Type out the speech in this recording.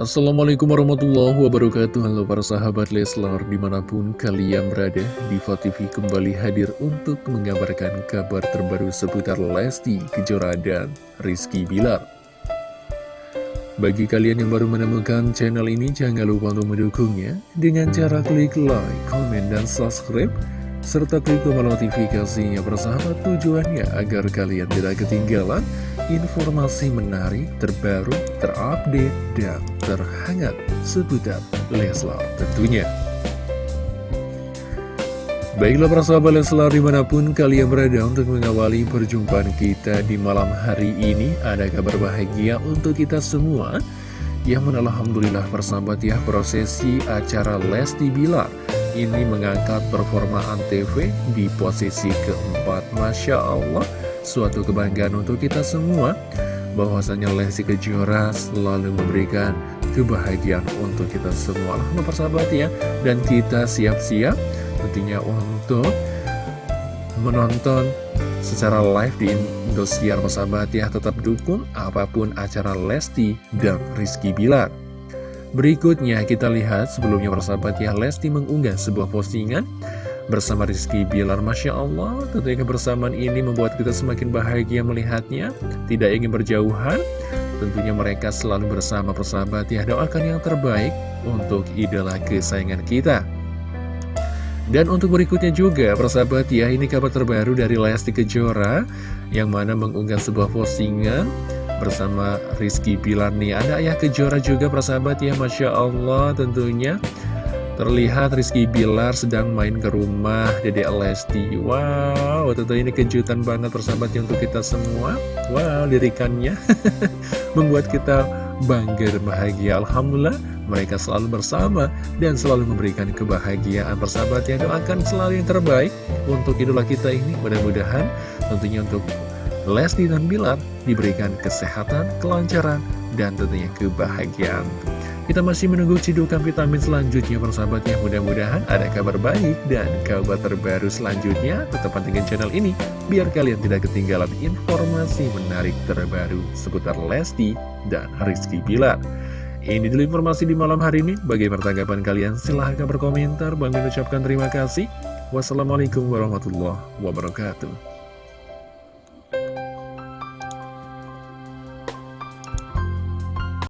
Assalamualaikum warahmatullahi wabarakatuh. Halo para sahabat Leslar Di mana pun kalian berada Diva TV kembali hadir untuk mengabarkan kabar terbaru seputar Lesti Kejora dan Rizky Bilar. Bagi kalian yang baru menemukan channel ini Jangan lupa untuk mendukungnya Dengan cara klik like, komen, dan subscribe serta klik tombol notifikasinya bersahabat tujuannya agar kalian tidak ketinggalan informasi menarik, terbaru, terupdate, dan terhangat seputar Leslar tentunya. Baiklah para sahabat Leslar di mana pun kalian berada untuk mengawali perjumpaan kita di malam hari ini Ada kabar bahagia untuk kita semua Yang mana Alhamdulillah persahabat ya prosesi acara Lesti Bilar ini mengangkat performa Antv di posisi keempat. Masya Allah Suatu kebanggaan untuk kita semua. Bahwasanya Lesti Kejora selalu memberikan kebahagiaan untuk kita semua. Alhamdulillah persahabat ya Dan kita siap-siap tentunya untuk menonton secara live di Indosiar persahabat ya. Tetap dukung apa pun acara Lesti dan Rizky Bilar Berikutnya kita lihat sebelumnya persahabat ya Lesti mengunggah sebuah postingan bersama Rizky Bilar Masya Allah. Tentunya kebersamaan ini membuat kita semakin bahagia melihatnya Tidak ingin berjauhan. Tentunya mereka selalu bersama persahabat ya Doakan yang terbaik untuk idola kesayangan kita. Dan untuk berikutnya juga, persahabat ya, ini kabar terbaru dari Lesti Kejora yang mana mengunggah sebuah postingan bersama Rizky Pilar nih Ada ayah kejora juga persahabat ya Masya Allah tentunya. Terlihat Rizky Bilar sedang main ke rumah Dede Lesti. Wow tentu ini kejutan banget persahabat ya untuk kita semua. Wow lirikannya. Membuat kita bangga dan bahagia. Alhamdulillah mereka selalu bersama dan selalu memberikan kebahagiaan. Persahabat ya doakan selalu yang terbaik untuk idola kita ini. Mudah-mudahan tentunya untuk Lesti dan Bilar diberikan kesehatan, kelancaran, dan tentunya kebahagiaan. Kita masih menunggu cidukan vitamin selanjutnya persahabat ya Mudah-mudahan ada kabar baik dan kabar terbaru selanjutnya. Tetap pantengin channel ini Biar kalian tidak ketinggalan informasi menarik terbaru Seputar Lesti dan Rizky Bilar. Ini dulu informasi di malam hari ini. Bagaimana tanggapan kalian? Silahkan berkomentar. Bang ucapkan terima kasih. Wassalamualaikum warahmatullahi wabarakatuh